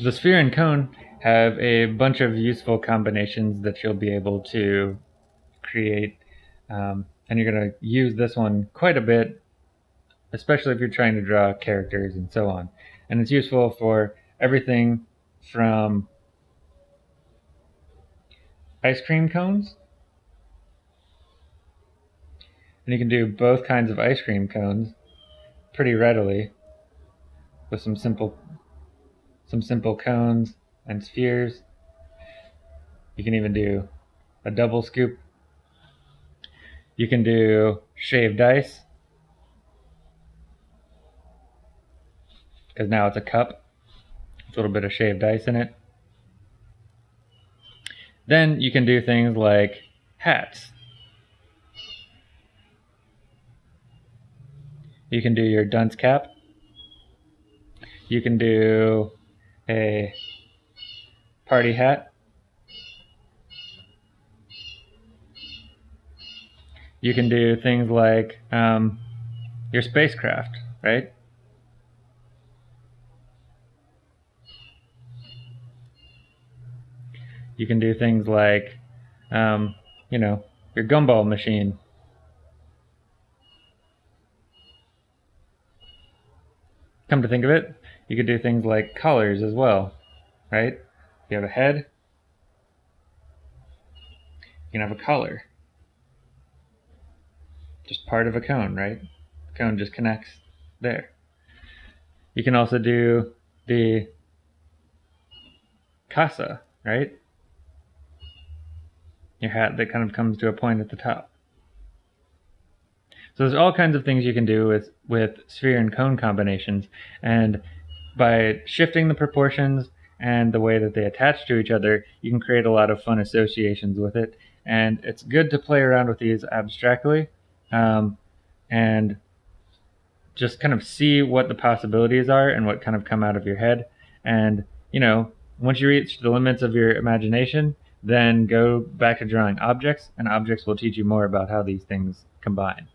The sphere and cone have a bunch of useful combinations that you'll be able to create. Um, and you're going to use this one quite a bit, especially if you're trying to draw characters and so on. And it's useful for everything from ice cream cones. And you can do both kinds of ice cream cones pretty readily with some simple some simple cones and spheres. You can even do a double scoop. You can do shaved ice because now it's a cup. It's a little bit of shaved ice in it. Then you can do things like hats. You can do your dunce cap. You can do a party hat. You can do things like um, your spacecraft, right? You can do things like, um, you know, your gumball machine. Come to think of it, you could do things like colors as well, right? You have a head, you can have a color. Just part of a cone, right? The cone just connects there. You can also do the kasa, right? Your hat that kind of comes to a point at the top. So there's all kinds of things you can do with, with sphere and cone combinations. And by shifting the proportions and the way that they attach to each other, you can create a lot of fun associations with it. And it's good to play around with these abstractly um, and just kind of see what the possibilities are and what kind of come out of your head. And, you know, once you reach the limits of your imagination, then go back to drawing objects, and objects will teach you more about how these things combine.